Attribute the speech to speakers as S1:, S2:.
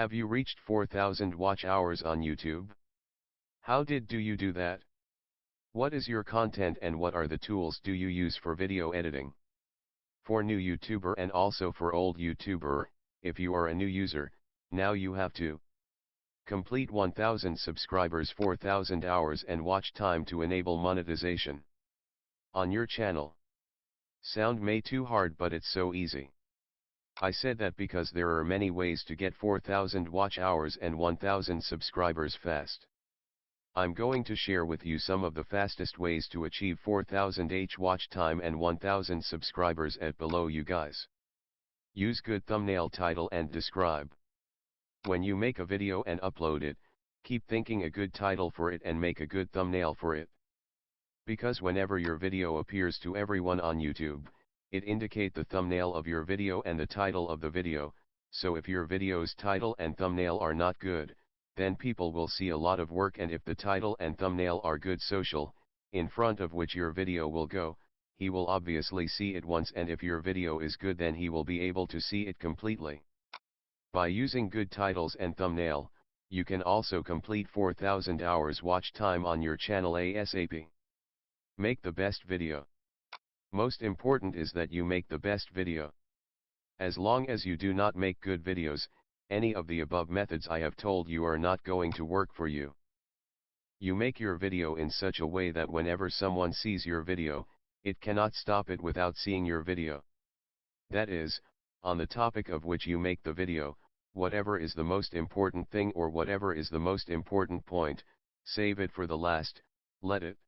S1: Have you reached 4000 watch hours on YouTube? How did do you do that? What is your content and what are the tools do you use for video editing? For new YouTuber and also for old YouTuber, if you are a new user, now you have to complete 1000 subscribers 4000 hours and watch time to enable monetization on your channel. Sound may too hard but it's so easy. I said that because there are many ways to get 4000 watch hours and 1000 subscribers fast. I'm going to share with you some of the fastest ways to achieve 4000 H watch time and 1000 subscribers at below you guys. Use good thumbnail title and describe. When you make a video and upload it, keep thinking a good title for it and make a good thumbnail for it. Because whenever your video appears to everyone on YouTube, it indicate the thumbnail of your video and the title of the video, so if your video's title and thumbnail are not good, then people will see a lot of work and if the title and thumbnail are good social, in front of which your video will go, he will obviously see it once and if your video is good then he will be able to see it completely. By using good titles and thumbnail, you can also complete 4000 hours watch time on your channel ASAP. Make the best video. Most important is that you make the best video. As long as you do not make good videos, any of the above methods I have told you are not going to work for you. You make your video in such a way that whenever someone sees your video, it cannot stop it without seeing your video. That is, on the topic of which you make the video, whatever is the most important thing or whatever is the most important point, save it for the last, let it